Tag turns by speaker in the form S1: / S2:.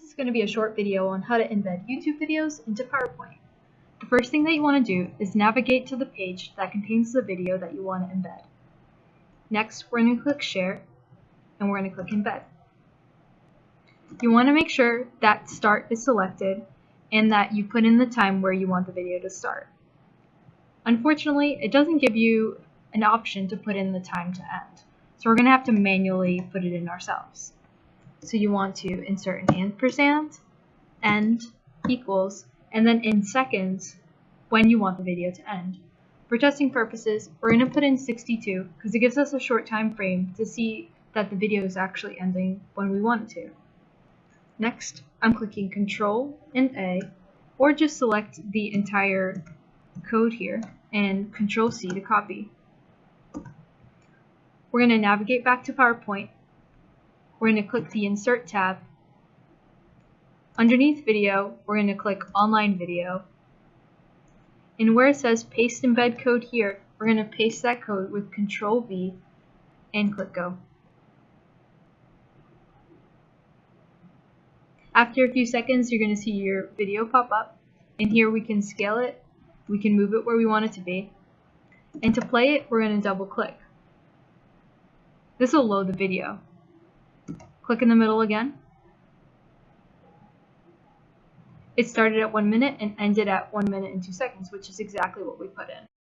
S1: This is going to be a short video on how to embed YouTube videos into PowerPoint. The first thing that you want to do is navigate to the page that contains the video that you want to embed. Next, we're going to click Share, and we're going to click Embed. You want to make sure that Start is selected and that you put in the time where you want the video to start. Unfortunately, it doesn't give you an option to put in the time to end, so we're going to have to manually put it in ourselves. So you want to insert an ampersand, end, equals, and then in seconds when you want the video to end. For testing purposes, we're going to put in 62 because it gives us a short time frame to see that the video is actually ending when we want it to. Next, I'm clicking Control and A, or just select the entire code here and Control C to copy. We're going to navigate back to PowerPoint we're going to click the Insert tab. Underneath Video, we're going to click Online Video. And where it says Paste Embed Code here, we're going to paste that code with Control V and click Go. After a few seconds, you're going to see your video pop up. And here we can scale it, we can move it where we want it to be. And to play it, we're going to double click. This will load the video. Click in the middle again. It started at 1 minute and ended at 1 minute and 2 seconds, which is exactly what we put in.